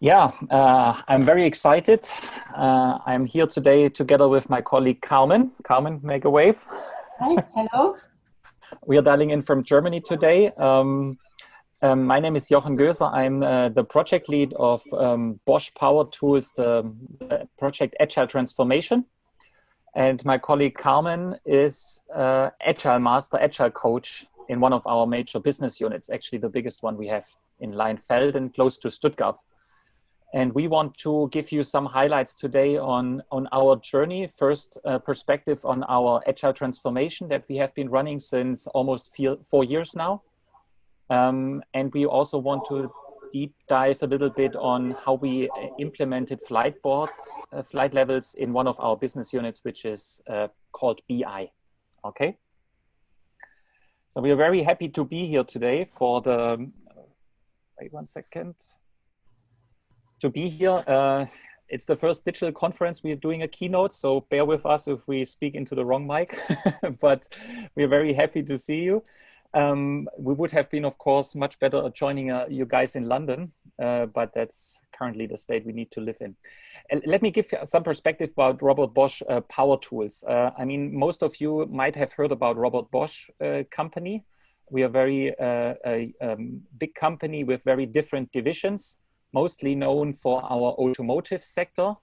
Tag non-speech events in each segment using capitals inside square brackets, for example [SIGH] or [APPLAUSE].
Yeah, uh, I'm very excited. Uh, I'm here today together with my colleague Carmen. Carmen, make a wave. Hi, hello. [LAUGHS] we are dialing in from Germany today. Um, um, my name is Jochen Göser. I'm uh, the project lead of um, Bosch Power Tools, the project Agile Transformation. And my colleague Carmen is uh, Agile Master, Agile Coach in one of our major business units, actually the biggest one we have in Leinfelden, close to Stuttgart. And we want to give you some highlights today on, on our journey. First, uh, perspective on our agile transformation that we have been running since almost four years now. Um, and we also want to deep dive a little bit on how we implemented flight boards, uh, flight levels in one of our business units, which is uh, called BI. Okay. So we are very happy to be here today for the, wait one second to be here. Uh, it's the first digital conference. We're doing a keynote, so bear with us if we speak into the wrong mic, [LAUGHS] but we're very happy to see you. Um, we would have been, of course, much better joining uh, you guys in London, uh, but that's currently the state we need to live in. And let me give some perspective about Robert Bosch uh, Power Tools. Uh, I mean, most of you might have heard about Robert Bosch uh, company. We are very uh, a um, big company with very different divisions mostly known for our automotive sector.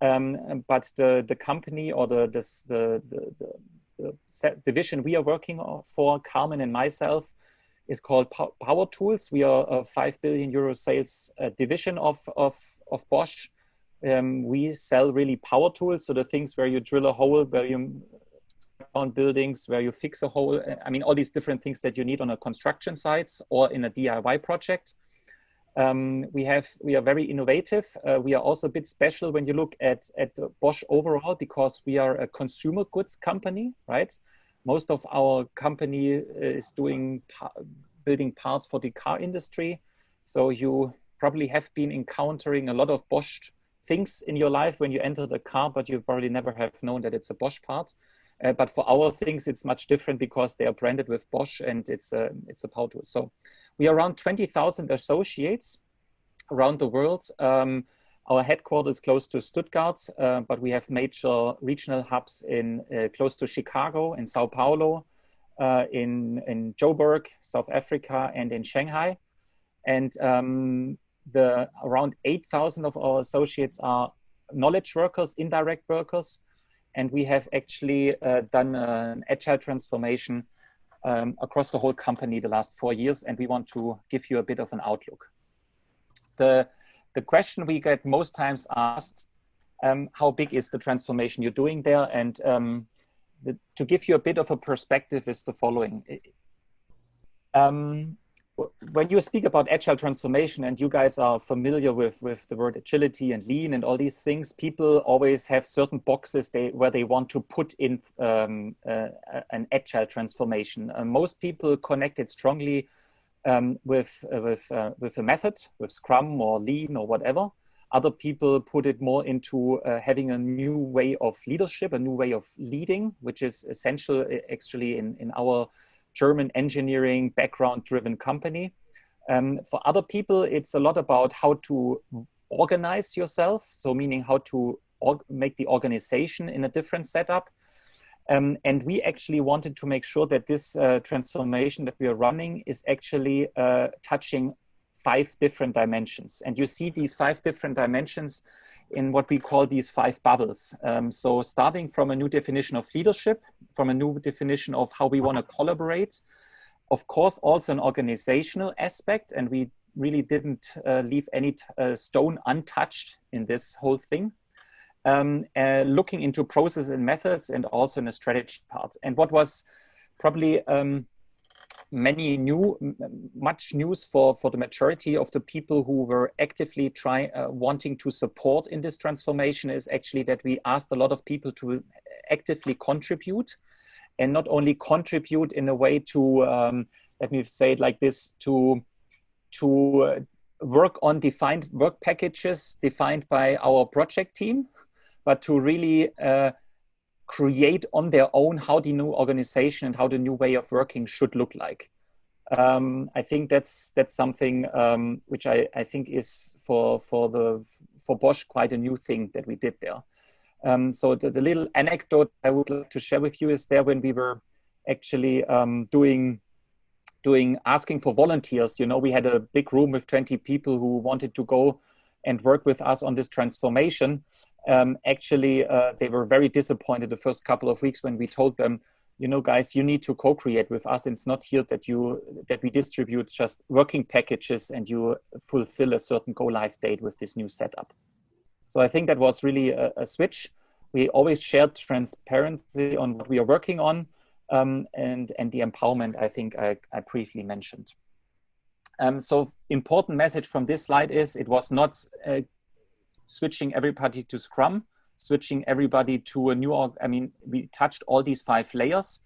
Um, but the, the company or the, this, the, the, the, the division we are working for, Carmen and myself, is called Power Tools. We are a 5 billion euro sales uh, division of, of, of Bosch. Um, we sell really power tools, so the things where you drill a hole, where you on buildings, where you fix a hole. I mean, all these different things that you need on a construction sites or in a DIY project. Um, we have we are very innovative. Uh, we are also a bit special when you look at at Bosch overall because we are a consumer goods company, right? Most of our company is doing building parts for the car industry. So you probably have been encountering a lot of Bosch things in your life when you enter the car, but you probably never have known that it's a Bosch part. Uh, but for our things, it's much different because they are branded with Bosch and it's a it's a power tool. So we are around 20,000 associates around the world. Um, our headquarters close to Stuttgart, uh, but we have major regional hubs in uh, close to Chicago, in Sao Paulo, uh, in, in Joburg, South Africa, and in Shanghai. And um, the around 8,000 of our associates are knowledge workers, indirect workers, and we have actually uh, done an agile transformation um, across the whole company the last four years, and we want to give you a bit of an outlook. The, the question we get most times asked, um, how big is the transformation you're doing there? And um, the, to give you a bit of a perspective is the following. Um, when you speak about agile transformation and you guys are familiar with, with the word agility and lean and all these things, people always have certain boxes they, where they want to put in um, uh, an agile transformation. Uh, most people connect it strongly um, with, uh, with, uh, with a method, with Scrum or Lean or whatever. Other people put it more into uh, having a new way of leadership, a new way of leading, which is essential actually in, in our German engineering background driven company. Um, for other people, it's a lot about how to organize yourself. So meaning how to make the organization in a different setup. Um, and we actually wanted to make sure that this uh, transformation that we are running is actually uh, touching five different dimensions. And you see these five different dimensions in what we call these five bubbles. Um, so starting from a new definition of leadership, from a new definition of how we want to collaborate, of course, also an organizational aspect, and we really didn't uh, leave any uh, stone untouched in this whole thing. Um, uh, looking into processes and methods and also in a strategy part. And what was probably um, many new, much news for, for the majority of the people who were actively trying, uh, wanting to support in this transformation is actually that we asked a lot of people to actively contribute and not only contribute in a way to, um, let me say it like this, to, to uh, work on defined work packages defined by our project team, but to really uh, create on their own how the new organization and how the new way of working should look like. Um, I think that's that's something um, which I, I think is for for the for Bosch quite a new thing that we did there. Um, so the, the, little anecdote I would like to share with you is there when we were actually um, doing doing asking for volunteers. You know, we had a big room with 20 people who wanted to go and work with us on this transformation. Um, actually, uh, they were very disappointed the first couple of weeks when we told them, you know, guys, you need to co-create with us. It's not here that you that we distribute just working packages and you fulfill a certain go live date with this new setup. So I think that was really a, a switch. We always shared transparency on what we are working on um, and, and the empowerment I think I, I briefly mentioned. Um, so important message from this slide is it was not uh, switching everybody to Scrum, switching everybody to a new, I mean, we touched all these five layers.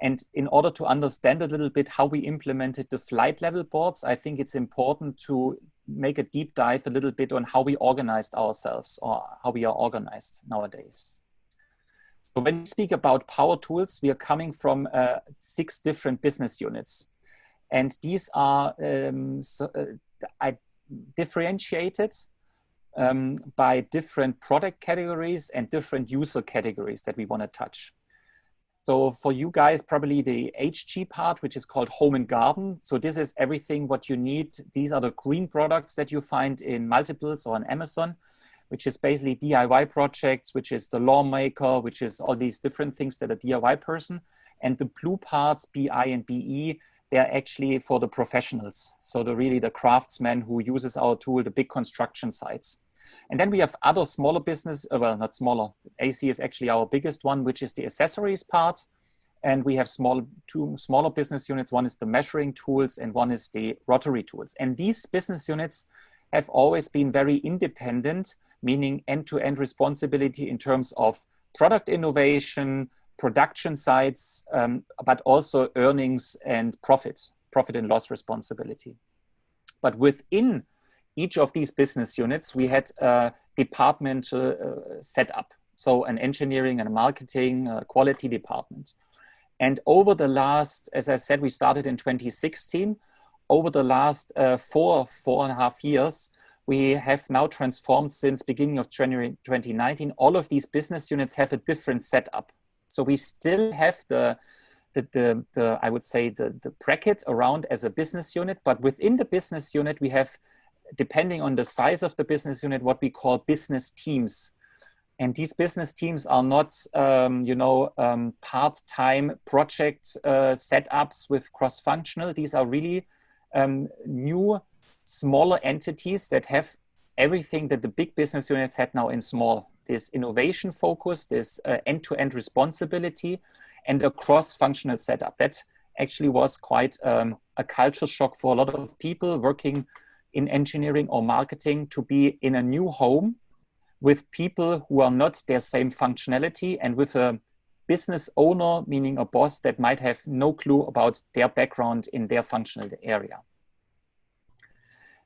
And in order to understand a little bit how we implemented the flight level boards, I think it's important to make a deep dive a little bit on how we organized ourselves or how we are organized nowadays. So when we speak about power tools, we are coming from uh, six different business units. And these are um, so, uh, differentiated um, by different product categories and different user categories that we want to touch. So for you guys, probably the HG part, which is called home and garden. So this is everything what you need. These are the green products that you find in multiples or on Amazon, which is basically DIY projects, which is the lawmaker, which is all these different things that a DIY person. And the blue parts, BI and BE, they're actually for the professionals. So the really the craftsmen who uses our tool, the big construction sites. And then we have other smaller business, uh, well, not smaller. AC is actually our biggest one, which is the accessories part. And we have small, two smaller business units. One is the measuring tools and one is the rotary tools. And these business units have always been very independent, meaning end-to-end -end responsibility in terms of product innovation, production sites, um, but also earnings and profit, profit and loss responsibility. But within each of these business units, we had a departmental uh, setup. So an engineering and a marketing uh, quality department. And over the last, as I said, we started in 2016. Over the last uh, four, four and a half years, we have now transformed since beginning of January 2019. All of these business units have a different setup. So we still have the, the, the, the I would say, the, the bracket around as a business unit, but within the business unit, we have depending on the size of the business unit, what we call business teams. And these business teams are not, um, you know, um, part-time project uh, setups with cross-functional. These are really um, new, smaller entities that have everything that the big business units had now in small. This innovation focus, this uh, end-to-end responsibility, and a cross-functional setup. That actually was quite um, a culture shock for a lot of people working in engineering or marketing to be in a new home with people who are not their same functionality and with a business owner, meaning a boss that might have no clue about their background in their functional area.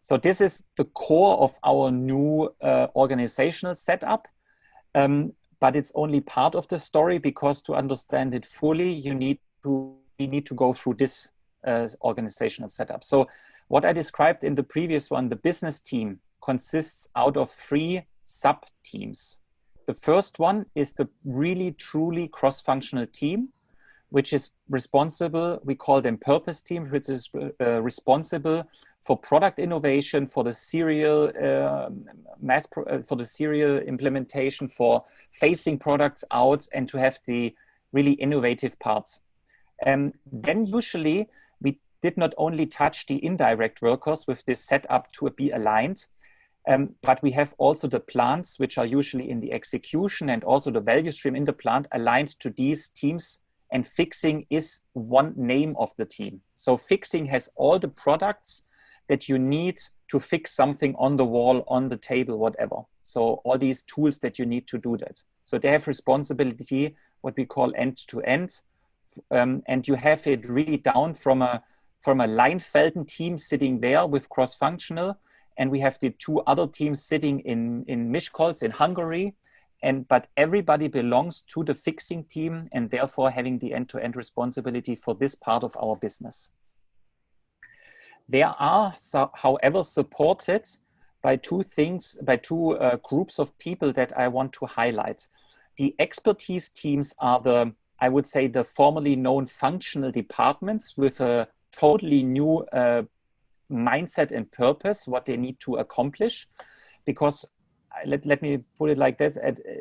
So this is the core of our new uh, organizational setup. Um, but it's only part of the story because to understand it fully, you need to, we need to go through this uh, organizational setup. So what I described in the previous one, the business team consists out of three sub teams. The first one is the really truly cross-functional team, which is responsible, we call them purpose teams, which is uh, responsible for product innovation, for the serial uh, mass, uh, for the serial implementation, for phasing products out and to have the really innovative parts. And then usually did not only touch the indirect workers with this setup to be aligned, um, but we have also the plants, which are usually in the execution and also the value stream in the plant aligned to these teams. And fixing is one name of the team. So fixing has all the products that you need to fix something on the wall, on the table, whatever. So all these tools that you need to do that. So they have responsibility, what we call end to end. Um, and you have it really down from a from a Leinfelden team sitting there with cross-functional, and we have the two other teams sitting in, in Miskolc in Hungary. And, but everybody belongs to the fixing team and therefore having the end-to-end -end responsibility for this part of our business. They are, so, however, supported by two things, by two uh, groups of people that I want to highlight. The expertise teams are the, I would say, the formerly known functional departments with a totally new uh, mindset and purpose, what they need to accomplish. Because uh, let, let me put it like this, at, uh,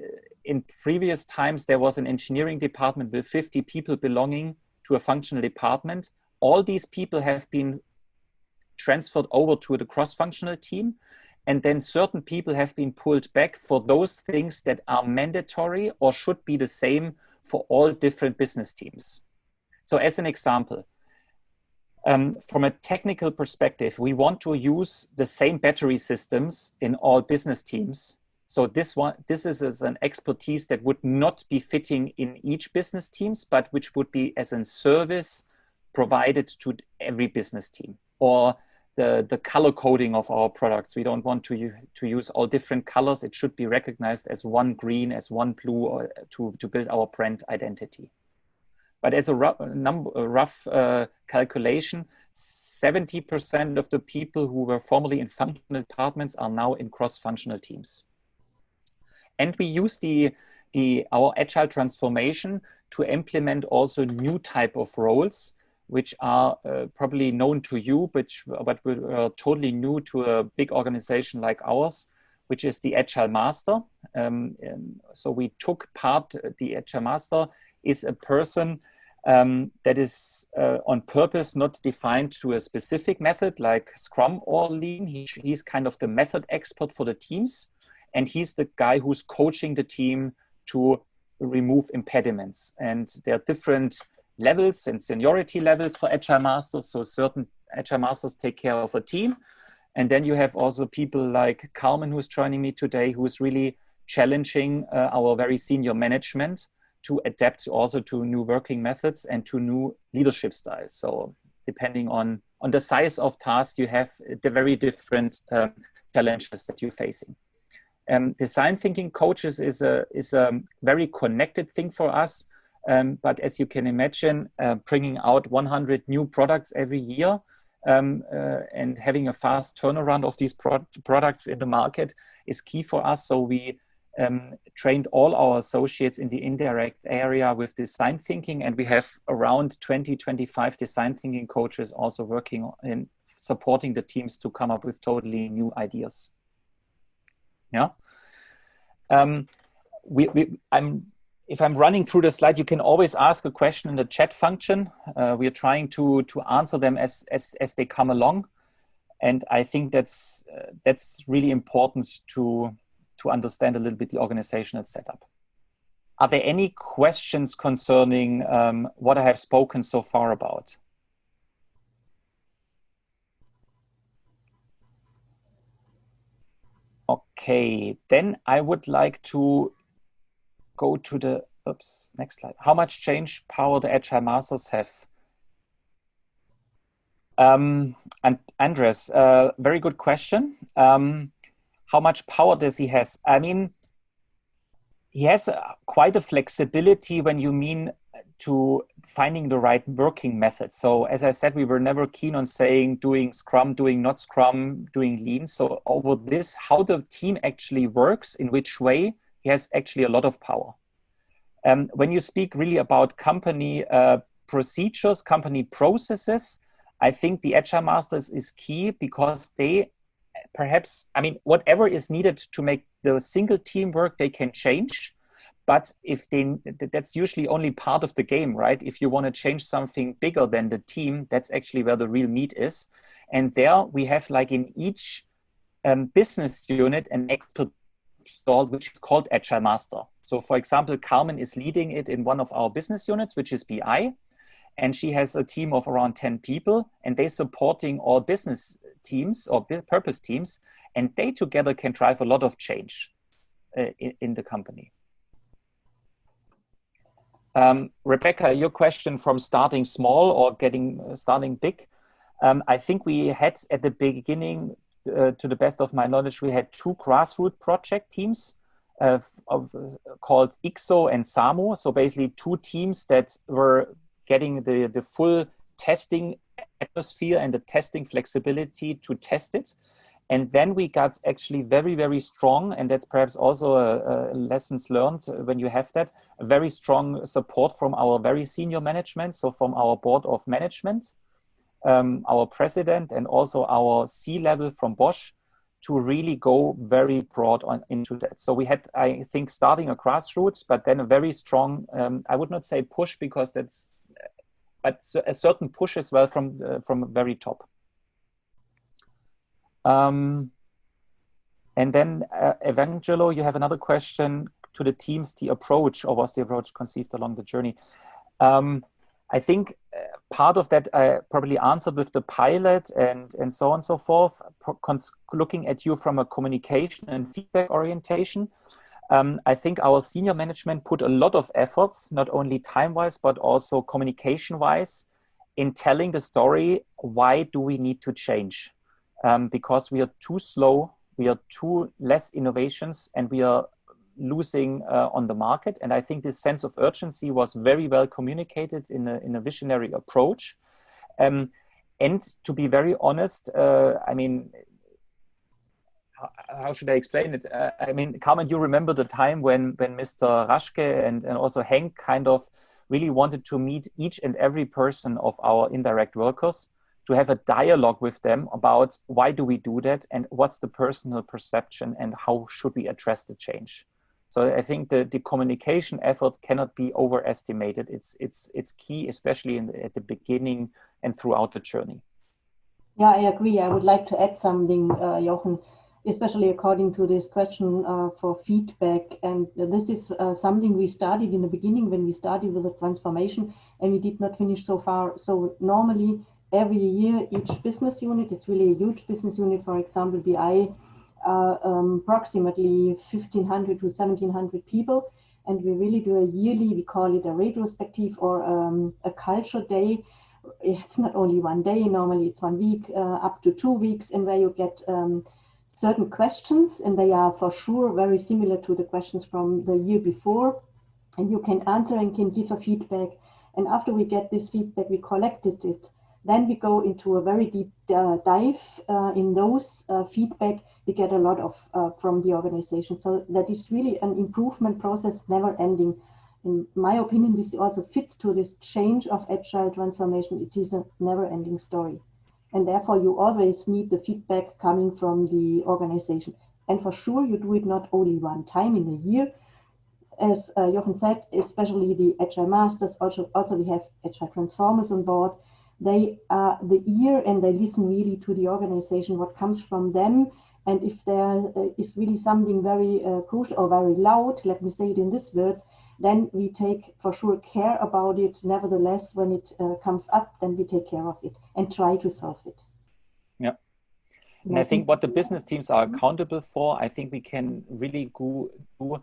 in previous times, there was an engineering department with 50 people belonging to a functional department. All these people have been transferred over to the cross-functional team. And then certain people have been pulled back for those things that are mandatory or should be the same for all different business teams. So as an example, um, from a technical perspective, we want to use the same battery systems in all business teams. So this one, this is, is an expertise that would not be fitting in each business teams, but which would be as a service provided to every business team. Or the, the color coding of our products. We don't want to, to use all different colors. It should be recognized as one green, as one blue, or to, to build our brand identity. But as a rough, number, a rough uh, calculation, 70% of the people who were formerly in functional departments are now in cross-functional teams. And we use the, the, our agile transformation to implement also new type of roles, which are uh, probably known to you, but, but were totally new to a big organization like ours, which is the Agile Master. Um, so we took part, the Agile Master is a person um, that is uh, on purpose not defined to a specific method like Scrum or Lean. He, he's kind of the method expert for the teams. And he's the guy who's coaching the team to remove impediments. And there are different levels and seniority levels for Agile Masters. So certain Agile Masters take care of a team. And then you have also people like Carmen, who's joining me today, who's really challenging uh, our very senior management to adapt also to new working methods and to new leadership styles. So depending on, on the size of task, you have the very different um, challenges that you're facing. Um, design thinking coaches is a, is a very connected thing for us. Um, but as you can imagine, uh, bringing out 100 new products every year um, uh, and having a fast turnaround of these pro products in the market is key for us. So we um, trained all our associates in the indirect area with design thinking, and we have around 20, 25 design thinking coaches also working in supporting the teams to come up with totally new ideas. Yeah. Um, we, we, I'm, if I'm running through the slide, you can always ask a question in the chat function. Uh, we are trying to, to answer them as, as, as they come along. And I think that's, uh, that's really important to, to understand a little bit the organizational setup. Are there any questions concerning um, what I have spoken so far about? Okay, then I would like to go to the, oops, next slide. How much change power the Agile Masters have? Um, and Andres, uh, very good question. Um, how much power does he has? I mean, he has a, quite a flexibility when you mean to finding the right working method. So as I said, we were never keen on saying doing Scrum, doing not Scrum, doing Lean. So over this, how the team actually works, in which way, he has actually a lot of power. Um, when you speak really about company uh, procedures, company processes, I think the Agile Masters is key because they perhaps, I mean, whatever is needed to make the single team work, they can change. But if they, that's usually only part of the game, right? If you want to change something bigger than the team, that's actually where the real meat is. And there we have like in each um, business unit an expert which is called Agile Master. So for example, Carmen is leading it in one of our business units, which is BI. And she has a team of around 10 people and they're supporting all business teams or purpose teams. And they together can drive a lot of change uh, in, in, the company. Um, Rebecca, your question from starting small or getting uh, starting big. Um, I think we had at the beginning uh, to the best of my knowledge, we had two grassroots project teams uh, of, called IXO and SAMO. So basically two teams that were getting the, the full testing atmosphere and the testing flexibility to test it. And then we got actually very, very strong, and that's perhaps also a, a lessons learned when you have that, very strong support from our very senior management, so from our board of management, um, our president, and also our C-level from Bosch, to really go very broad on into that. So we had, I think, starting a grassroots, but then a very strong, um, I would not say push because that's, but a certain push as well from uh, from very top. Um, and then, uh, Evangelo, you have another question to the teams, the approach, or was the approach conceived along the journey? Um, I think uh, part of that I probably answered with the pilot and, and so on and so forth, looking at you from a communication and feedback orientation. Um, I think our senior management put a lot of efforts, not only time-wise, but also communication-wise, in telling the story, why do we need to change? um, because we are too slow, we are too less innovations, and we are losing uh, on the market. And I think this sense of urgency was very well communicated in a, in a visionary approach. Um, and to be very honest, uh, I mean, how should I explain it? Uh, I mean, Carmen, you remember the time when, when Mr. Raschke and, and also Hank kind of really wanted to meet each and every person of our indirect workers to have a dialogue with them about why do we do that and what's the personal perception and how should we address the change. So I think the, the communication effort cannot be overestimated. It's, it's, it's key, especially in the, at the beginning and throughout the journey. Yeah, I agree. I would like to add something, uh, Jochen, especially according to this question uh, for feedback. And this is uh, something we started in the beginning when we started with the transformation and we did not finish so far. So normally every year each business unit, it's really a huge business unit, for example, BI, uh, um, approximately 1500 to 1700 people. And we really do a yearly, we call it a retrospective or um, a culture day. It's not only one day, normally it's one week, uh, up to two weeks, and where you get um, certain questions, and they are for sure very similar to the questions from the year before. And you can answer and can give a feedback. And after we get this feedback, we collected it then we go into a very deep uh, dive uh, in those uh, feedback we get a lot of uh, from the organization. So that is really an improvement process, never ending. In my opinion, this also fits to this change of agile transformation. It is a never ending story. And therefore, you always need the feedback coming from the organization. And for sure, you do it not only one time in a year. As uh, Jochen said, especially the Agile Masters, also, also we have Agile Transformers on board they are the ear and they listen really to the organization, what comes from them. And if there uh, is really something very uh, crucial or very loud, let me say it in these words, then we take for sure care about it. Nevertheless, when it uh, comes up, then we take care of it and try to solve it. Yeah. And I think what the business teams are accountable for, I think we can really go do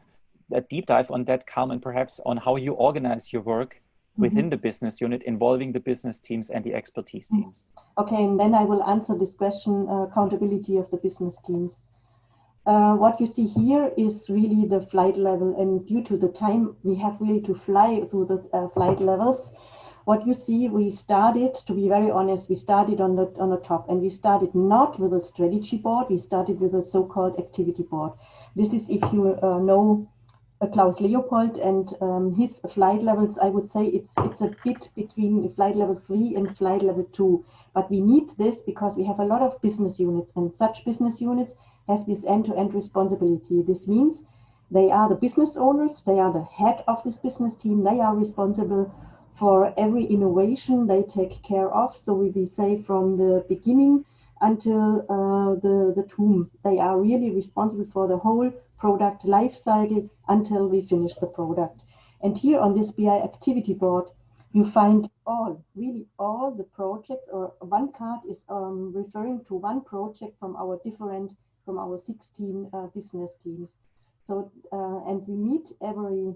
a deep dive on that, Carmen, perhaps on how you organize your work within mm -hmm. the business unit involving the business teams and the expertise mm-hmm. teams. Okay, and then I will answer this question, uh, accountability of the business teams. Uh, what you see here is really the flight level and due to the time we have really to fly through the uh, flight levels, what you see, we started, to be very honest, we started on the, on the top and we started not with a strategy board, we started with a so-called activity board. This is if you uh, know Klaus Leopold and um, his flight levels, I would say it's it's a bit between flight level three and flight level two. But we need this because we have a lot of business units, and such business units have this end-to-end responsibility. This means they are the business owners, they are the head of this business team, they are responsible for every innovation they take care of. So we, we say from the beginning until uh, the, the tomb, they are really responsible for the whole product life cycle until we finish the product. And here on this BI activity board, you find all, really all the projects, or one card is um, referring to one project from our different, from our 16 uh, business teams. So, uh, and we meet every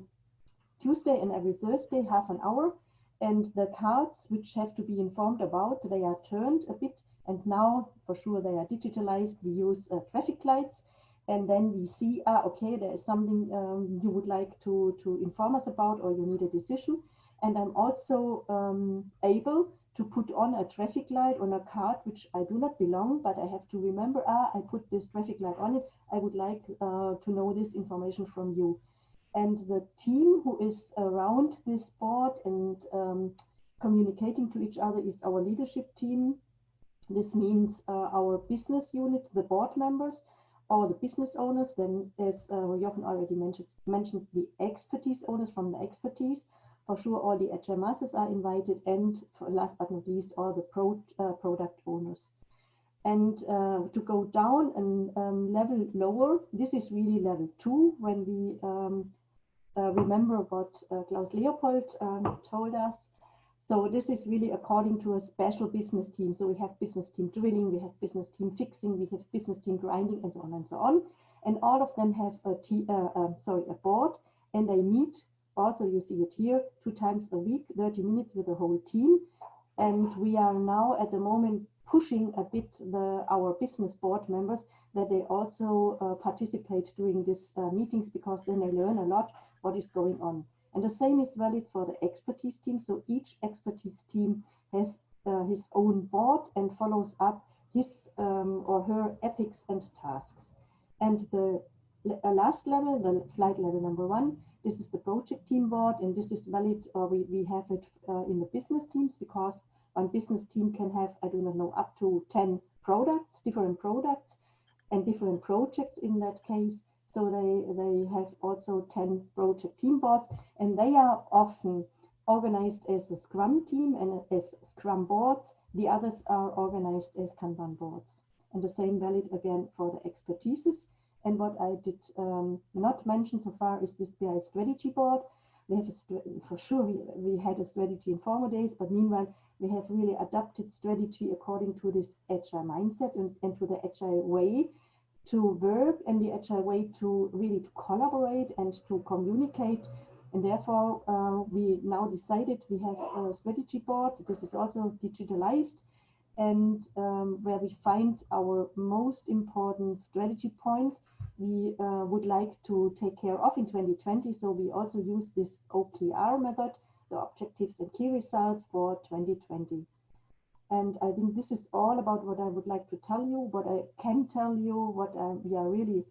Tuesday and every Thursday, half an hour, and the cards which have to be informed about, they are turned a bit, and now for sure they are digitalized. We use uh, traffic lights and then we see, ah, okay, there is something um, you would like to, to inform us about or you need a decision. And I'm also um, able to put on a traffic light on a card which I do not belong, but I have to remember, ah, I put this traffic light on it. I would like uh, to know this information from you. And the team who is around this board and um, communicating to each other is our leadership team. This means uh, our business unit, the board members, or the business owners. Then, as uh, Jochen already mentioned, mentioned the expertise owners from the expertise for sure, all the masters are invited, and last but not least, all the pro, uh, product owners. And uh, to go down and um, level lower, this is really level two when we um, uh, remember what uh, Klaus Leopold um, told us. So this is really according to a special business team. So we have business team drilling, we have business team fixing, we have business team grinding, and so on and so on. And all of them have a t uh, uh, sorry a board, and they meet also you see it here two times a week 30 minutes with the whole team. And we are now at the moment pushing a bit the our business board members that they also uh, participate during these uh, meetings because then they learn a lot what is going on. And the same is valid for the expertise team. So each expertise team has uh, his own board and follows up his um, or her epics and tasks. And the uh, last level the flight level number one this is the project team board, and this is valid, or we, we have it uh, in the business teams because one business team can have, I do not know, up to 10 products, different products, and different projects in that case. So they, they have also 10 project team boards, and they are often organized as a Scrum team and as Scrum boards. The others are organized as Kanban boards. And the same valid again for the expertises. And what I did um, not mention so far is this BI strategy board. We have a, for sure we, we had a strategy in former days, but meanwhile we have really adapted strategy according to this agile mindset and, and to the agile way to work and the agile way to really to collaborate and to communicate. And therefore, uh, we now decided we have a strategy board. This is also digitalized and um, where we find our most important strategy points we uh, would like to take care of in 2020. So we also use this OKR method, the objectives and key results for 2020. And I think this is all about what I would like to tell you, what I can tell you, what uh, we are really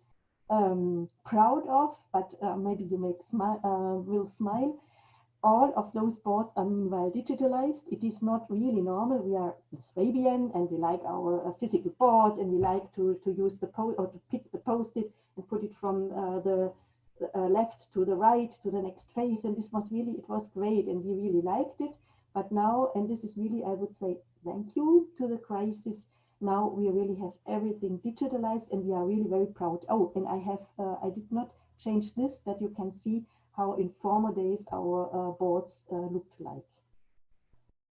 um, proud of, but uh, maybe you make smile, uh, will smile all of those boards are meanwhile digitalized. It is not really normal. We are Swabian and we like our uh, physical boards and we like to, to use the post or to pick the post-it and put it from uh, the uh, left to the right to the next phase. And this was really, it was great and we really liked it. But now, and this is really, I would say, thank you to the crisis. Now we really have everything digitalized and we are really very proud. Oh, and I have, uh, I did not change this that you can see how in former days our uh, boards uh, looked like.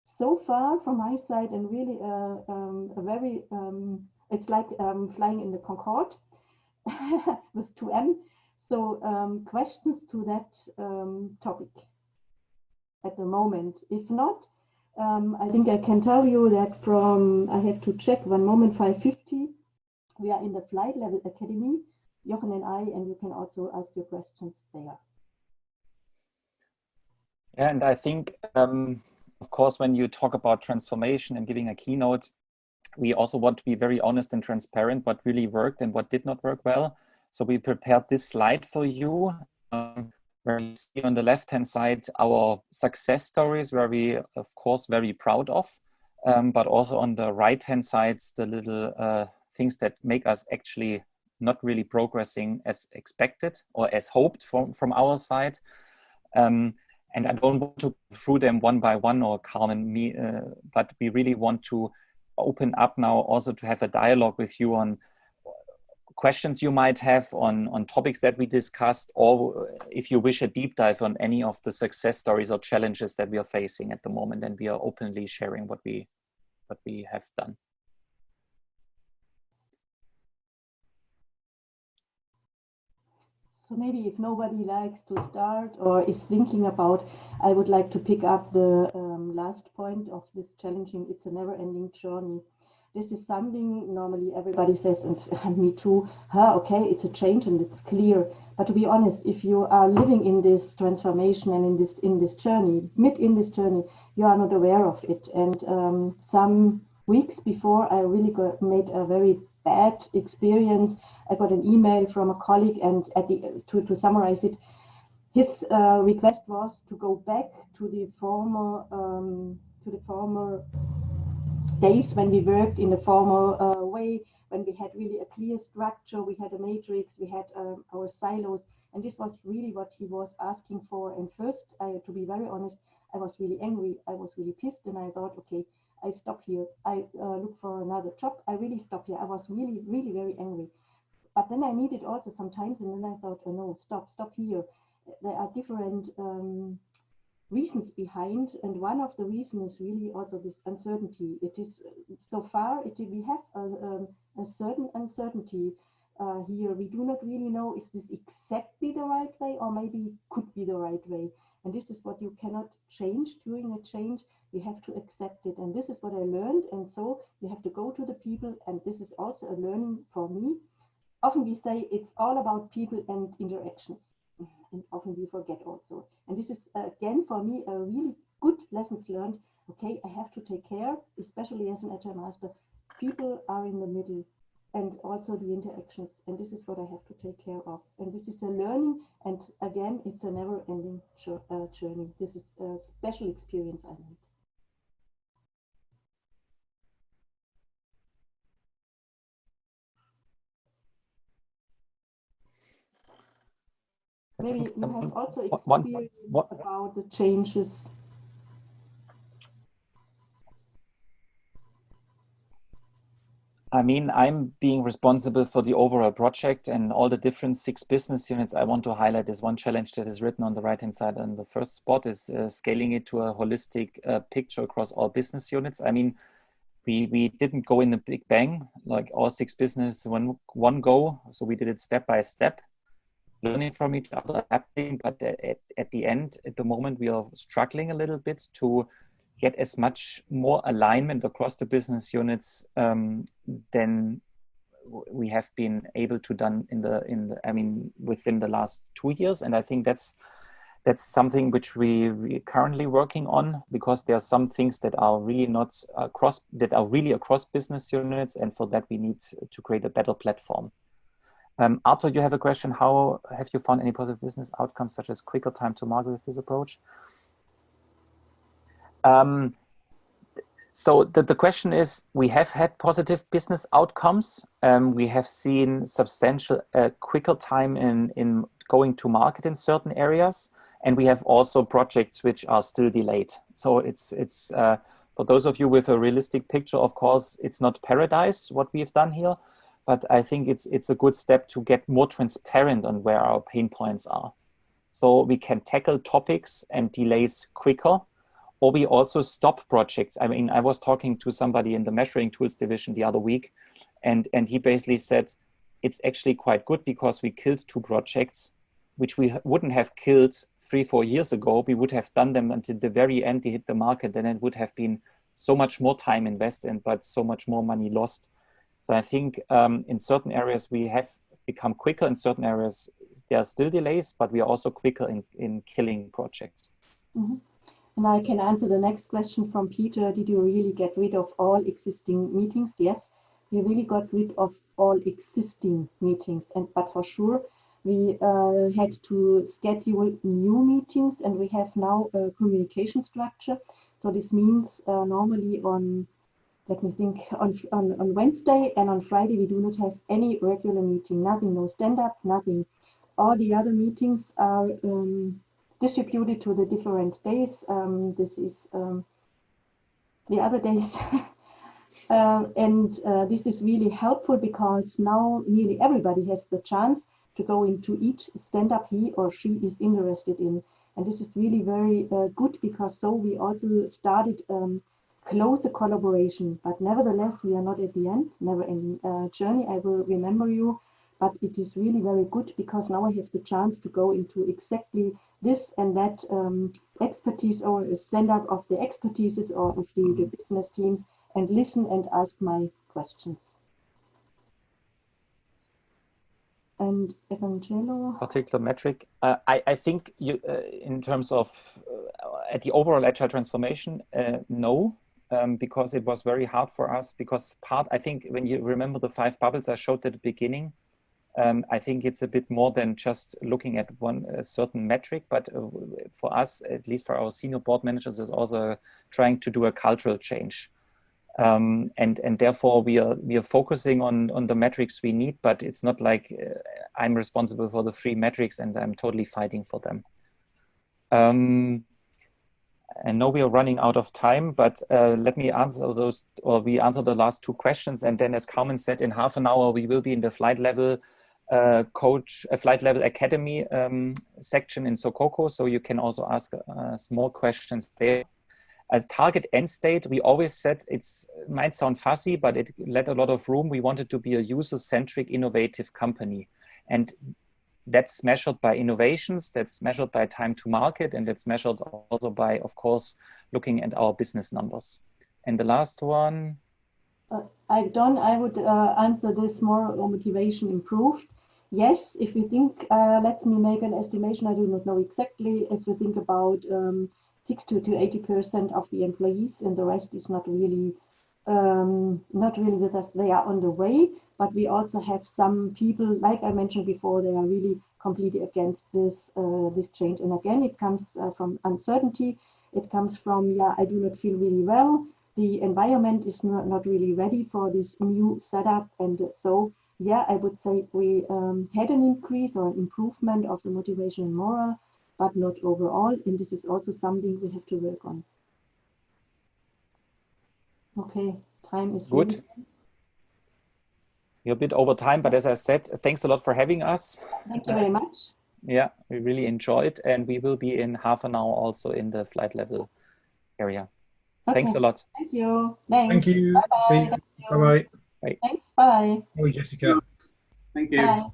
So far from my side and really uh, um, a very, um, it's like um, flying in the Concorde [LAUGHS] with 2M. So um, questions to that um, topic at the moment. If not, um, I think I can tell you that from, I have to check one moment, 550, we are in the Flight Level Academy, Jochen and I, and you can also ask your questions there. And I think, um, of course, when you talk about transformation and giving a keynote, we also want to be very honest and transparent what really worked and what did not work well. So we prepared this slide for you, um, where you see on the left-hand side our success stories, where we, of course, very proud of, um, but also on the right-hand side, the little uh, things that make us actually not really progressing as expected or as hoped from, from our side. Um, and I don't want to go through them one by one or Carmen me, uh, but we really want to open up now also to have a dialogue with you on questions you might have on, on topics that we discussed, or if you wish a deep dive on any of the success stories or challenges that we are facing at the moment, and we are openly sharing what we what we have done. So maybe if nobody likes to start or is thinking about, I would like to pick up the um, last point of this challenging, it's a never ending journey. This is something normally everybody says, and, [LAUGHS] and me too, huh, okay, it's a change and it's clear. But to be honest, if you are living in this transformation and in this in this journey, mid in this journey, you are not aware of it. And um, some weeks before, I really got, made a very bad experience. I got an email from a colleague, and at the to, to summarize it, his uh, request was to go back to the former um, to the former days when we worked in a formal uh, way, when we had really a clear structure, we had a matrix, we had um, our silos, and this was really what he was asking for. And first, I, to be very honest, I was really angry, I was really pissed, and I thought, okay, I stop here. I uh, look for another job. I really stop here. I was really, really very angry. But then I needed also sometimes, and then I thought, oh no, stop, stop here. There are different um, reasons behind, and one of the reasons is really also this uncertainty. It is so far it, we have a, um, a certain uncertainty uh, here. We do not really know is this exactly the right way, or maybe could be the right way. And this is what you cannot change during a change. We have to accept it, and this is what I learned. And so you have to go to the people, and this is also a learning for me. Often we say it's all about people and interactions and often we forget also. And this is again for me a really good lessons learned. Okay, I have to take care, especially as an agile master. People are in the middle and also the interactions. And this is what I have to take care of. And this is a learning. And again, it's a never ending uh, journey. This is a special experience I made. Maybe you have also experienced about the changes. I mean, I'm being responsible for the overall project and all the different six business units. I want to highlight is one challenge that is written on the right hand side on the first spot is uh, scaling it to a holistic uh, picture across all business units. I mean, we, we didn't go in a big bang like all six business one one go. So we did it step by step learning from each other, happening, but at, at the end, at the moment, we are struggling a little bit to get as much more alignment across the business units um, than we have been able to done in the in the, I mean within the last two years, and I think that's that's something which we we currently working on because there are some things that are really not across that are really across business units, and for that we need to create a better platform. Um, Arthur, you have a question. How have you found any positive business outcomes such as quicker time to market with this approach? Um, so the, the question is, we have had positive business outcomes. Um, we have seen substantial uh, quicker time in, in going to market in certain areas. And we have also projects which are still delayed. So it's, it's uh, for those of you with a realistic picture, of course, it's not paradise what we've done here but I think it's it's a good step to get more transparent on where our pain points are. So we can tackle topics and delays quicker, or we also stop projects. I mean, I was talking to somebody in the measuring tools division the other week, and, and he basically said, it's actually quite good because we killed two projects, which we wouldn't have killed three, four years ago. We would have done them until the very end they hit the market, then it would have been so much more time invested, but so much more money lost. So I think um, in certain areas we have become quicker. In certain areas there are still delays, but we are also quicker in, in killing projects. Mm -hmm. And I can answer the next question from Peter. Did you really get rid of all existing meetings? Yes, we really got rid of all existing meetings. And but for sure, we uh, had to schedule new meetings, and we have now a communication structure. So this means uh, normally on let me think, on, on, on Wednesday and on Friday, we do not have any regular meeting, nothing, no stand-up, nothing. All the other meetings are um, distributed to the different days. Um, this is um, the other days. [LAUGHS] uh, and uh, this is really helpful because now nearly everybody has the chance to go into each stand-up he or she is interested in. And this is really very uh, good because so we also started um, closer collaboration. But nevertheless, we are not at the end, never ending uh, journey. I will remember you, but it is really very good because now I have the chance to go into exactly this and that um, expertise or stand up of the expertises or of the, the business teams and listen and ask my questions. and Evangelo. Particular metric. Uh, I, I think you, uh, in terms of uh, at the overall agile transformation, uh, no, um, because it was very hard for us. Because part, I think, when you remember the five bubbles I showed at the beginning, um, I think it's a bit more than just looking at one certain metric. But uh, for us, at least for our senior board managers, is also trying to do a cultural change. Um, and and therefore we are we are focusing on on the metrics we need, but it's not like uh, I'm responsible for the three metrics and I'm totally fighting for them. Um, and now we are running out of time, but uh, let me answer those, or we answer the last two questions, and then, as Carmen said, in half an hour we will be in the flight level uh, coach, a flight level academy um, section in Sococo, so you can also ask uh, small questions there. As target end state, we always said it's it might sound fussy, but it let a lot of room. We wanted to be a user-centric, innovative company, and that's measured by innovations. That's measured by time to market, and that's measured also by, of course, looking at our business numbers. And the last one. Uh, I don't. I would uh, answer this more motivation improved. Yes, if we think, uh, let me make an estimation. I do not know exactly. If we think about um, 60 to 80 percent of the employees, and the rest is not really um, not really with us. They are on the way, but we also have some people, like I mentioned before, they are really completely against this uh, this change. And again, it comes uh, from uncertainty. It comes from yeah, I do not feel really well. The environment is not, not really ready for this new setup, and so yeah, I would say we um, had an increase or an improvement of the motivation and morale but not overall. And this is also something we have to work on. Okay, time is good. Really You're a bit over time, but as I said, thanks a lot for having us. Thank you very much. Yeah, we really enjoyed, and we will be in half an hour also in the flight level area. Okay. Thanks a lot. Thank you. Thanks. Thank you. Bye bye. Bye bye. Thanks. Bye. Bye, Jessica. Thank you. Bye.